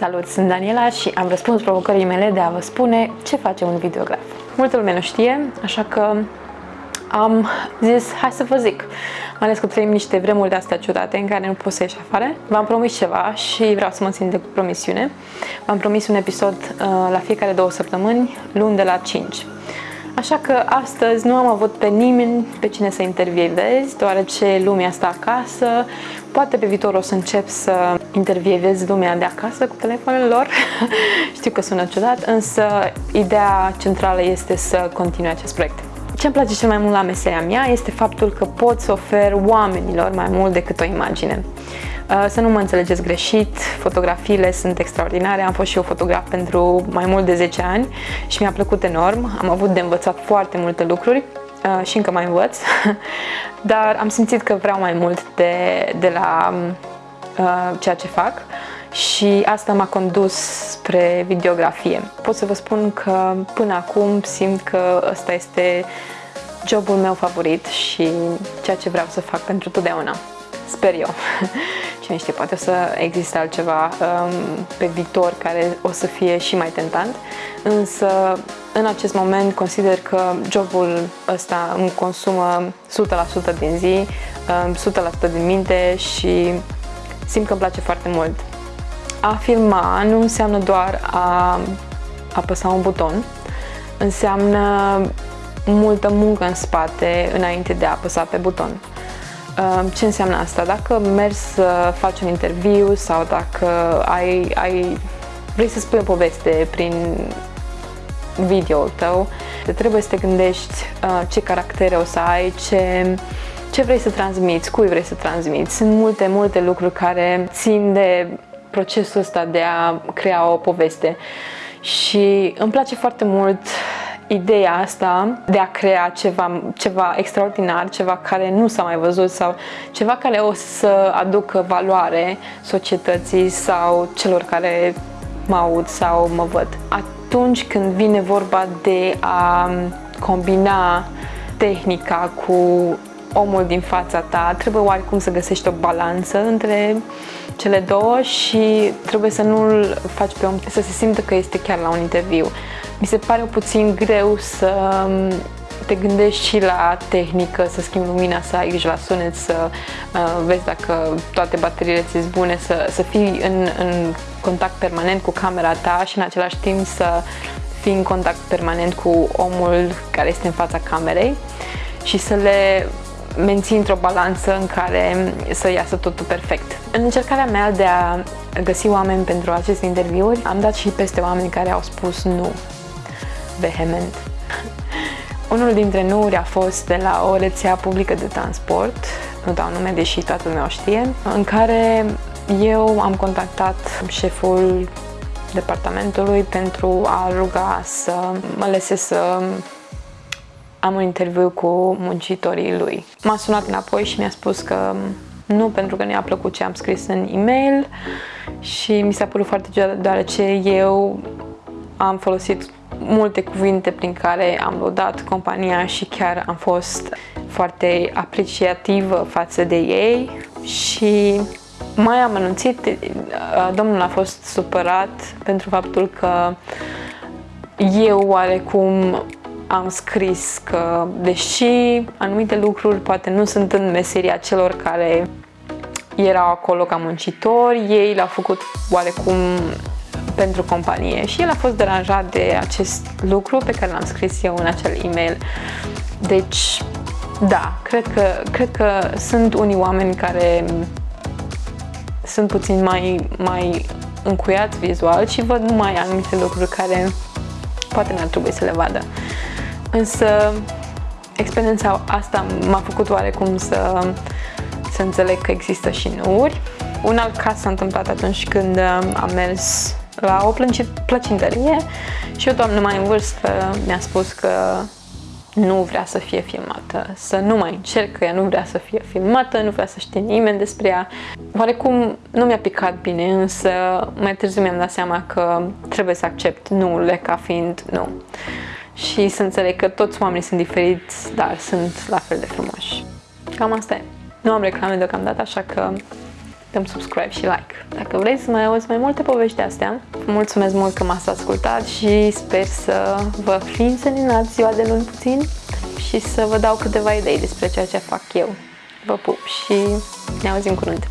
Salut, sunt Daniela și am răspuns provocării mele de a vă spune ce face un videograf. Multă lume nu știe, așa că am zis, hai să vă zic. Mai ales că trăim niște vremuri de astea ciudate în care nu poți să ieși afară. V-am promis ceva și vreau să mă țin de promisiune. V-am promis un episod uh, la fiecare două săptămâni, luni de la 5. Așa că astăzi nu am avut pe nimeni pe cine să intervievez, deoarece lumea asta acasă, poate pe viitor o să încep să intervievez lumea de acasă cu telefonul lor. Știu că sună ciudat, însă ideea centrală este să continui acest proiect. Ce îmi place cel mai mult la meseria mea este faptul că pot să ofer oamenilor mai mult decât o imagine. Uh, să nu mă înțelegeți greșit, fotografiile sunt extraordinare, am fost și eu fotograf pentru mai mult de 10 ani și mi-a plăcut enorm, am avut de învățat foarte multe lucruri uh, și încă mai învăț, dar am simțit că vreau mai mult de, de la uh, ceea ce fac și asta m-a condus spre videografie. Pot să vă spun că până acum simt că ăsta este jobul meu favorit și ceea ce vreau să fac pentru totdeauna. Sper eu. Cine știe, poate o să existe altceva um, pe viitor care o să fie și mai tentant, însă în acest moment consider că jobul ăsta îmi consumă 100% din zi, um, 100% din minte și simt că îmi place foarte mult. A filma nu înseamnă doar a apăsa un buton, înseamnă multă muncă în spate înainte de a apăsa pe buton. Ce înseamnă asta? Dacă mergi să faci un interviu sau dacă ai, ai, vrei să spui o poveste prin video-ul tău, trebuie să te gândești uh, ce caractere o să ai, ce, ce vrei să transmiți, cui vrei să transmiți. Sunt multe, multe lucruri care țin de procesul ăsta de a crea o poveste și îmi place foarte mult ideea asta de a crea ceva, ceva extraordinar, ceva care nu s-a mai văzut sau ceva care o să aducă valoare societății sau celor care mă aud sau mă văd. Atunci când vine vorba de a combina tehnica cu omul din fața ta, trebuie oarecum să găsești o balanță între cele două și trebuie să nu-l faci pe om să se simtă că este chiar la un interviu. Mi se pare puțin greu să um, te gândești și la tehnică, să schimbi lumina, să ai grijă la sunet, să uh, vezi dacă toate bateriile ți sunt bune, să, să fii în, în contact permanent cu camera ta și în același timp să fii în contact permanent cu omul care este în fața camerei și să le menții într-o balanță în care să iasă totul perfect. În încercarea mea de a găsi oameni pentru aceste interviuri, am dat și peste oameni care au spus nu vehement. Unul dintre nuuri a fost de la o rețea publică de transport, nu dau nume, deși toată lumea o știe, în care eu am contactat șeful departamentului pentru a ruga să mă lese să am un interviu cu muncitorii lui. M-a sunat înapoi și mi-a spus că nu pentru că nu-i-a plăcut ce am scris în e-mail și mi s-a părut foarte ciudat deoarece eu am folosit multe cuvinte prin care am lăudat compania și chiar am fost foarte apreciativă față de ei și mai am anunțit, domnul a fost supărat pentru faptul că eu oarecum am scris că, deși anumite lucruri poate nu sunt în meseria celor care erau acolo ca muncitori, ei l-au făcut oarecum pentru companie și el a fost deranjat de acest lucru pe care l-am scris eu în acel e-mail. Deci, da, cred că, cred că sunt unii oameni care sunt puțin mai, mai încuiați vizual și văd numai anumite lucruri care poate n-ar trebui să le vadă. Însă experiența asta m-a făcut oarecum să, să înțeleg că există și nuuri. Un alt caz s-a întâmplat atunci când am mers la o plăcintărie și o doamnă mai în vârstă mi-a spus că nu vrea să fie filmată, să nu mai încerc, că ea nu vrea să fie filmată, nu vrea să știe nimeni despre ea. Oarecum nu mi-a picat bine, însă mai târziu mi-am dat seama că trebuie să accept nuurile ca fiind nu și să înțeleg că toți oamenii sunt diferiți, dar sunt la fel de frumoși. Cam asta e. Nu am reclame deocamdată, așa că dăm subscribe și like. Dacă vrei să mai auzi mai multe povești de astea, mulțumesc mult că m-ați ascultat și sper să vă fi înseninat ziua de luni puțin și să vă dau câteva idei despre ceea ce fac eu. Vă pup și ne auzim curând!